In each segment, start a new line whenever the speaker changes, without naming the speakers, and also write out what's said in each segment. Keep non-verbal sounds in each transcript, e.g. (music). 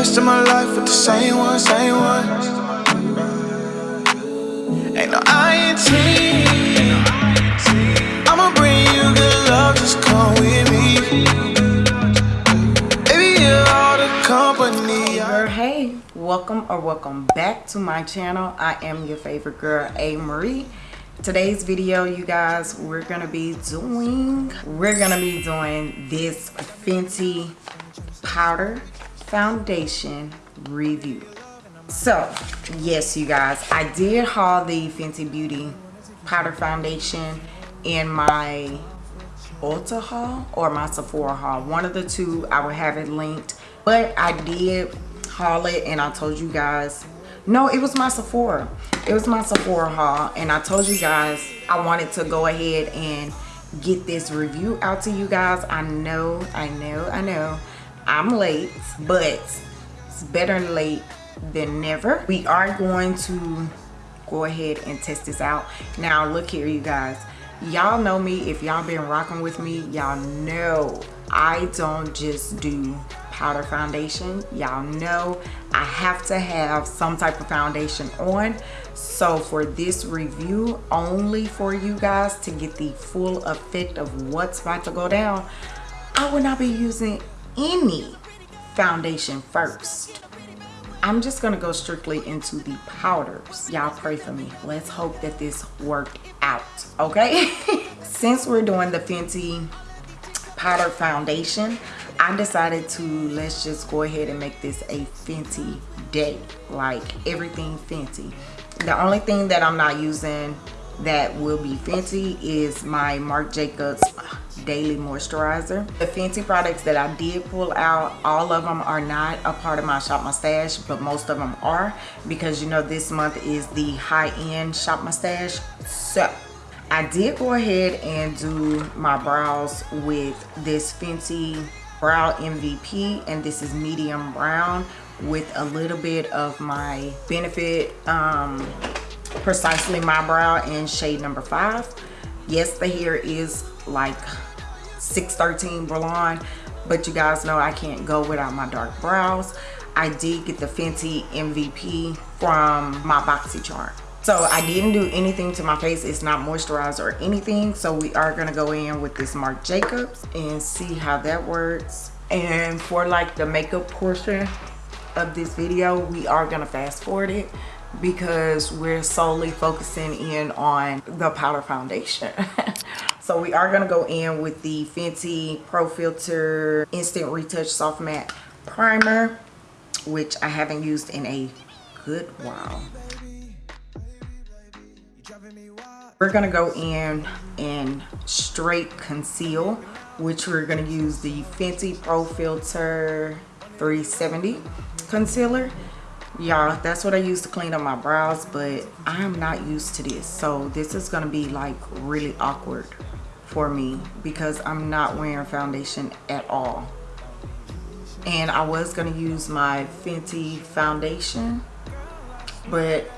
rest of my life with the same one, same one. Ain't no INT. I'ma bring you good love, just come with me. Baby, you're all the company.
hey welcome or welcome back to my channel i am your favorite girl a marie today's video you guys we're gonna be doing we're gonna be doing this fenty powder foundation review so yes you guys i did haul the fenty beauty powder foundation in my Ulta haul or my Sephora haul. One of the two, I will have it linked. But I did haul it and I told you guys, no, it was my Sephora. It was my Sephora haul and I told you guys I wanted to go ahead and get this review out to you guys. I know, I know, I know I'm late, but it's better late than never. We are going to go ahead and test this out. Now look here you guys y'all know me if y'all been rocking with me y'all know i don't just do powder foundation y'all know i have to have some type of foundation on so for this review only for you guys to get the full effect of what's about to go down i will not be using any foundation first I'm just gonna go strictly into the powders. Y'all pray for me. Let's hope that this worked out, okay? (laughs) Since we're doing the Fenty powder foundation, I decided to let's just go ahead and make this a Fenty day. Like everything Fenty. The only thing that I'm not using that will be Fenty is my Marc Jacobs daily moisturizer. The Fenty products that i did pull out all of them are not a part of my shop my stash but most of them are because you know this month is the high-end shop my stash so i did go ahead and do my brows with this Fenty brow mvp and this is medium brown with a little bit of my benefit um precisely my brow in shade number five. Yes the hair is like 613 blonde but you guys know i can't go without my dark brows. I did get the fenty mvp from my boxycharm so i didn't do anything to my face. It's not moisturized or anything. So we are going to go in with this marc jacobs and see how that works. And for like the makeup portion of this video we are going to fast forward it because we're solely focusing in on the powder foundation (laughs) so we are going to go in with the fenty Pro Filt'r instant retouch soft matte primer which i haven't used in a good while. We're going to go in and straight conceal which we're going to use the fenty Pro Filt'r 370 concealer. Y'all that's what i use to clean up my brows but i am not used to this. So this is gonna be like really awkward for me because i'm not wearing foundation at all and i was gonna use my fenty foundation but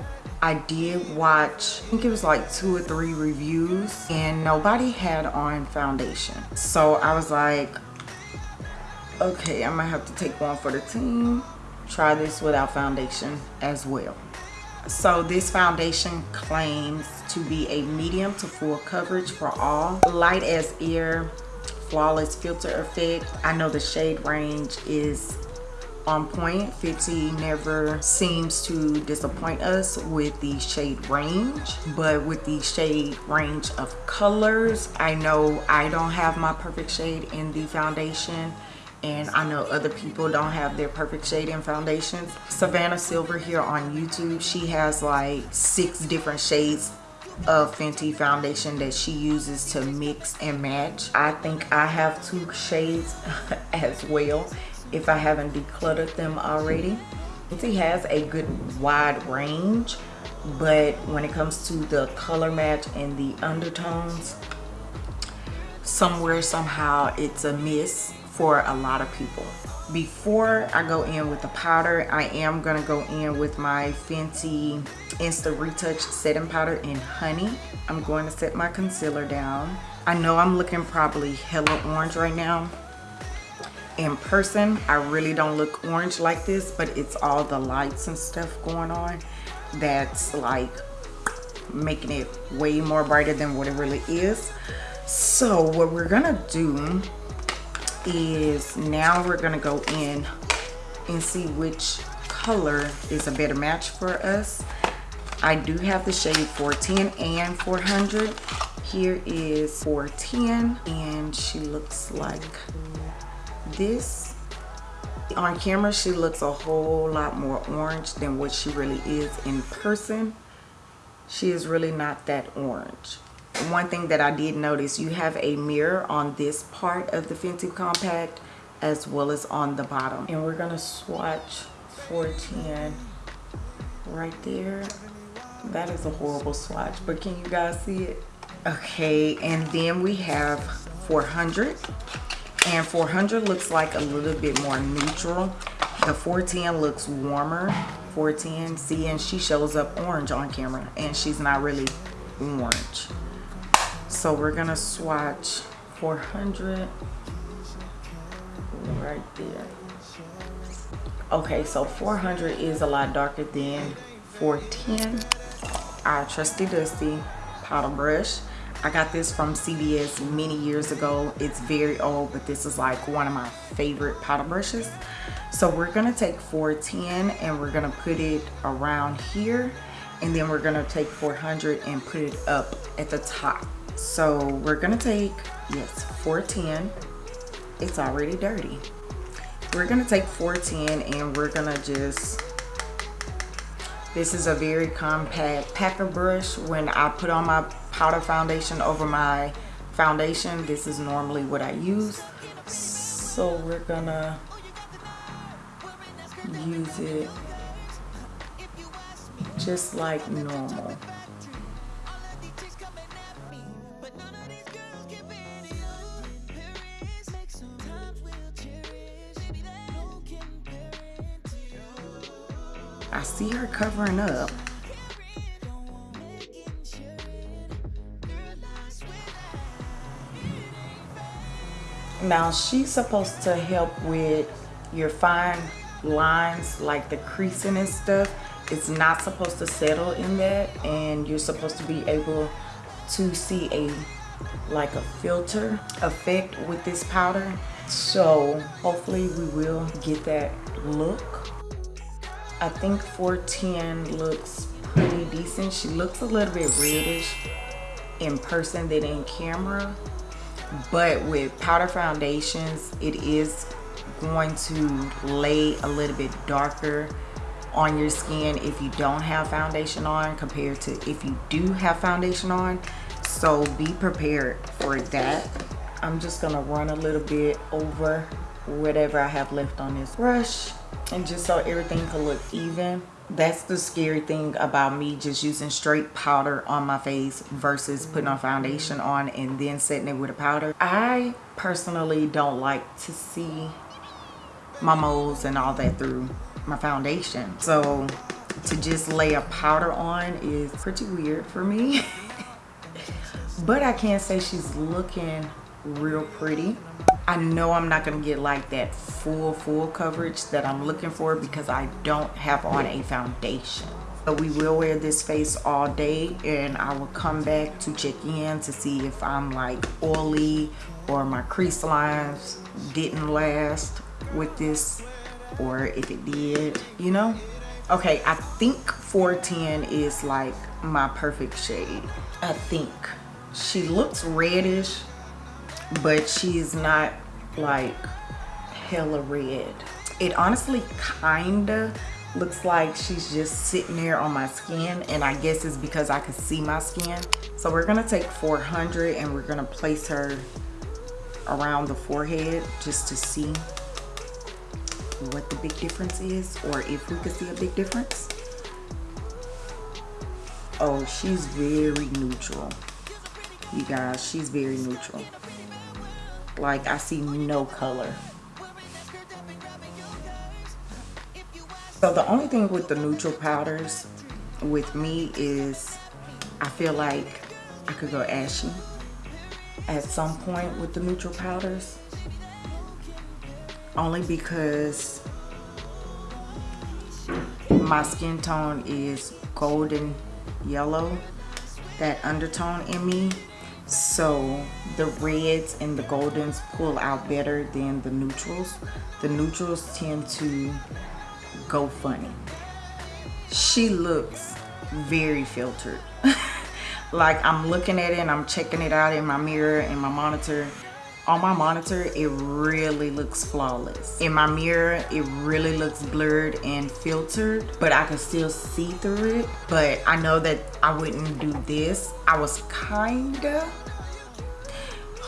I did watch, I think it was like two or three reviews and nobody had on foundation. So I was like, okay, I might have to take one for the team try this without foundation as well so this foundation claims to be a medium to full coverage for all. Light as air flawless filter effect. I know the shade range is on point. Fenty never seems to disappoint us with the shade range but with the shade range of colors i know i don't have my perfect shade in the foundation and I know other people don't have their perfect shade in foundations. Savannah Silver here on YouTube, she has like six different shades of Fenty foundation that she uses to mix and match. I think I have two shades (laughs) as well if I haven't decluttered them already. Fenty has a good wide range but when it comes to the color match and the undertones somewhere somehow it's a miss for a lot of people. Before I go in with the powder I am gonna go in with my Fenty Insta Retouch setting powder in honey. I'm going to set my concealer down. I know I'm looking probably hella orange right now. In person I really don't look orange like this but it's all the lights and stuff going on that's like making it way more brighter than what it really is. So what we're gonna do is now we're gonna go in and see which color is a better match for us. I do have the shade 410 and 400 here is 410 and she looks like this. On camera she looks a whole lot more orange than what she really is in person. She is really not that orange one thing that I did notice you have a mirror on this part of the Fenty compact as well as on the bottom. And we're gonna swatch 410 right there. That is a horrible swatch but can you guys see it? Okay and then we have 400 and 400 looks like a little bit more neutral. The 410 looks warmer. 410 see and she shows up orange on camera and she's not really orange so we're gonna swatch 400 right there okay so 400 is a lot darker than 410 our trusty dusty powder brush I got this from CVS many years ago. It's very old, but this is like one of my favorite powder brushes. So we're gonna take 410 and we're gonna put it around here. And then we're gonna take 400 and put it up at the top. So we're gonna take, yes, 410. It's already dirty. We're gonna take 410 and we're gonna just this is a very compact packer brush. When I put on my powder foundation over my foundation, this is normally what I use. So we're gonna use it just like normal. See her covering up. Now she's supposed to help with your fine lines like the creasing and stuff. It's not supposed to settle in that and you're supposed to be able to see a like a filter effect with this powder. So hopefully we will get that look. I think 410 looks pretty decent. She looks a little bit reddish in person than in camera. But with powder foundations, it is going to lay a little bit darker on your skin if you don't have foundation on compared to if you do have foundation on. So be prepared for that. I'm just gonna run a little bit over whatever I have left on this brush and just so everything could look even that's the scary thing about me just using straight powder on my face versus putting on foundation on and then setting it with a powder. I personally don't like to see my moles and all that through my foundation. So to just lay a powder on is pretty weird for me. (laughs) But i can't say she's looking real pretty I know I'm not going to get like that full, full coverage that I'm looking for because I don't have on a foundation. But we will wear this face all day and I will come back to check in to see if I'm like oily or my crease lines didn't last with this or if it did, you know? Okay, I think 410 is like my perfect shade. I think. She looks reddish but she's not like hella red. It honestly kinda looks like she's just sitting there on my skin and I guess it's because I can see my skin. So we're gonna take 400 and we're gonna place her around the forehead just to see what the big difference is or if we could see a big difference. Oh she's very neutral. You guys she's very neutral like I see no color. So the only thing with the neutral powders with me is I feel like I could go ashy at some point with the neutral powders. only because my skin tone is golden yellow that undertone in me so the reds and the goldens pull out better than the neutrals. The neutrals tend to go funny. She looks very filtered. (laughs) Like i'm looking at it and i'm checking it out in my mirror and my monitor. On my monitor it really looks flawless. In my mirror it really looks blurred and filtered but i can still see through it. But i know that i wouldn't do this. I was kinda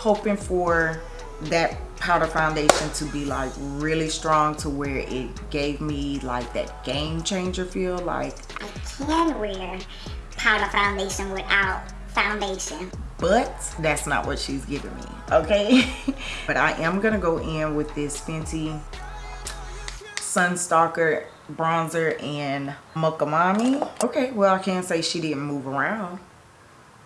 hoping for that powder foundation to be like really strong to where it gave me like that game changer feel like
I can wear powder foundation without foundation.
But that's not what she's giving me okay? (laughs) But i am gonna go in with this fenty Sun Stalk'r bronzer and mommy. Okay well i can't say she didn't move around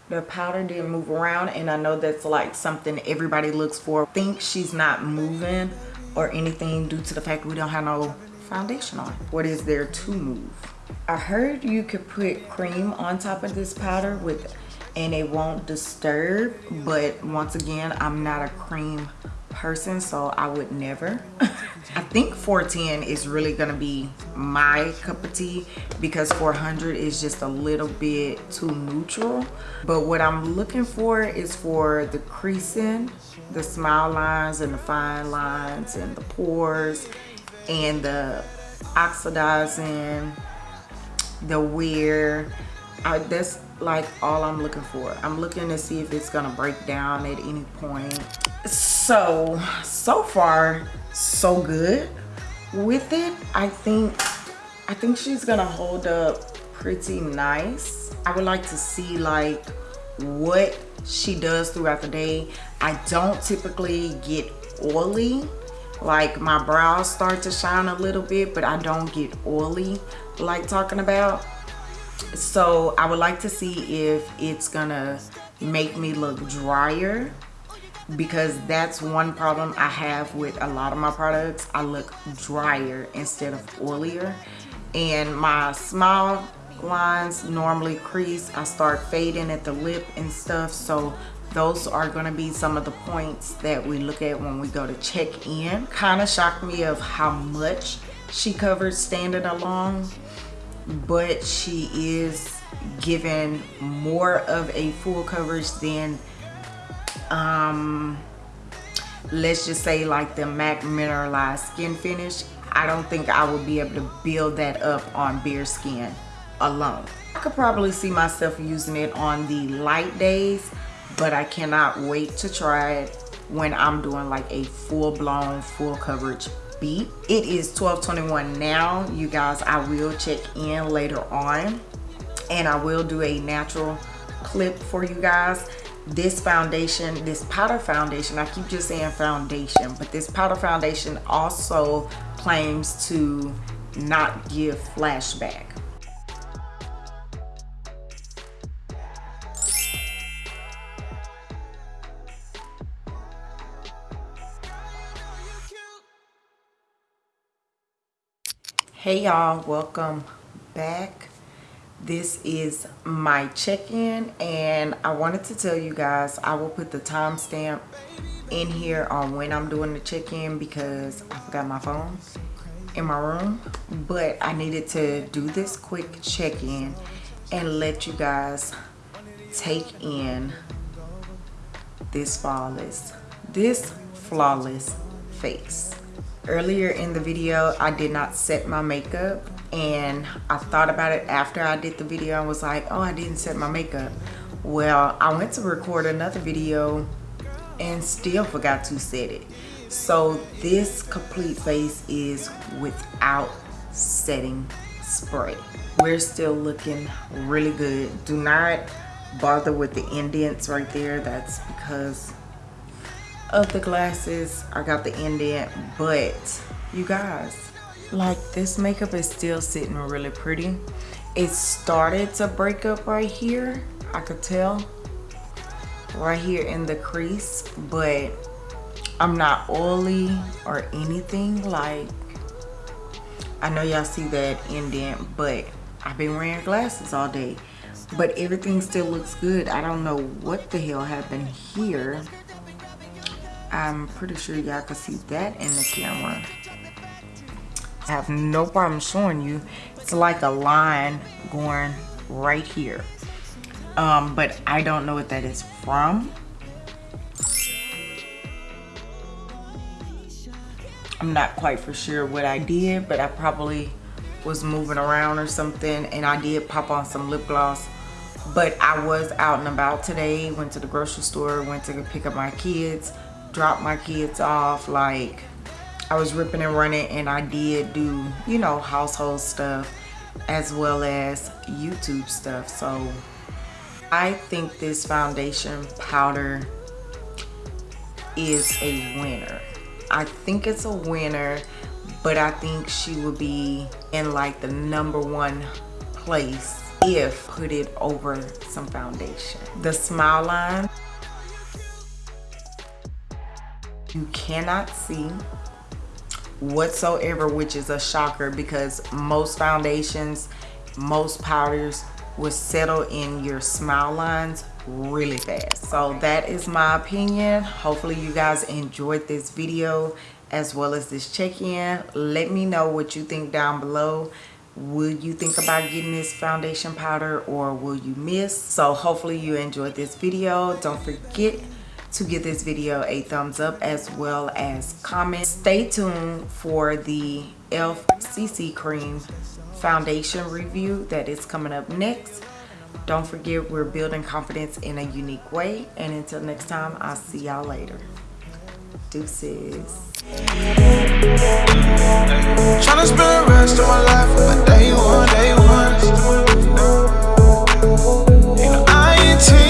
the powder didn't move around and i know that's like something everybody looks for. Think she's not moving or anything due to the fact we don't have no foundation on. What is there to move? I heard you could put cream on top of this powder with and it won't disturb but once again i'm not a cream person so i would never (laughs) i think 410 is really gonna be my cup of tea because 400 is just a little bit too neutral but what i'm looking for is for the creasing the smile lines and the fine lines and the pores and the oxidizing the wear I, that's like all I'm looking for. I'm looking to see if it's gonna break down at any point. So, so so far, so good with it. I think, I think she's gonna hold up pretty nice. I would like to see like what she does throughout the day. I don't typically get oily. Like my brows start to shine a little bit, but I don't get oily like talking about so i would like to see if it's gonna make me look drier because that's one problem i have with a lot of my products. I look drier instead of oilier. And my smile lines normally crease. I start fading at the lip and stuff. So those are going to be some of the points that we look at when we go to check in. Kind of shocked me of how much she covered standing alone but she is given more of a full coverage than um let's just say like the mac mineralized skin finish i don't think i would be able to build that up on bare skin alone. I could probably see myself using it on the light days but i cannot wait to try it when i'm doing like a full-blown full coverage beat. It is 1221 now. You guys i will check in later on and i will do a natural clip for you guys this foundation this powder foundation i keep just saying foundation but this powder foundation also claims to not give flashback. Hey y'all welcome back this is my check-in and i wanted to tell you guys i will put the timestamp in here on when i'm doing the check-in because i forgot my phone in my room but i needed to do this quick check-in and let you guys take in this flawless this flawless face. Earlier in the video i did not set my makeup and i thought about it after i did the video I was like oh i didn't set my makeup. Well i went to record another video and still forgot to set it. So this complete face is without setting spray. We're still looking really good. Do not bother with the indents right there. That's because of the glasses. I got the indent but you guys like this makeup is still sitting really pretty. It started to break up right here i could tell right here in the crease but I'm not oily or anything like I know y'all see that indent but I've been wearing glasses all day. But everything still looks good. I don't know what the hell happened here. I'm pretty sure y'all can see that in the camera I have no problem showing you. It's like a line going right here. Um, but I don't know what that is from. I'm not quite for sure what I did, but I probably was moving around or something and I did pop on some lip gloss. But I was out and about today, went to the grocery store, went to pick up my kids, dropped my kids off, like I was ripping and running and I did do, you know, household stuff as well as YouTube stuff. So I think this foundation powder is a winner. I think it's a winner, but I think she would be in like the number one place if put it over some foundation. The smile line, you cannot see whatsoever, which is a shocker because most foundations, most powders will settle in your smile lines really fast. So that is my opinion. Hopefully you guys enjoyed this video as well as this check-in. Let me know what you think down below. Will you think about getting this foundation powder or will you miss? So hopefully you enjoyed this video. Don't forget to give this video a thumbs up as well as comment. Stay tuned for the e.l.f. CC Cream foundation review that is coming up next. Don't forget we're building confidence in a unique way. And until next time, I'll see y'all later. Deuces.
Spend the rest of my life with day one, day one. You know, I ain't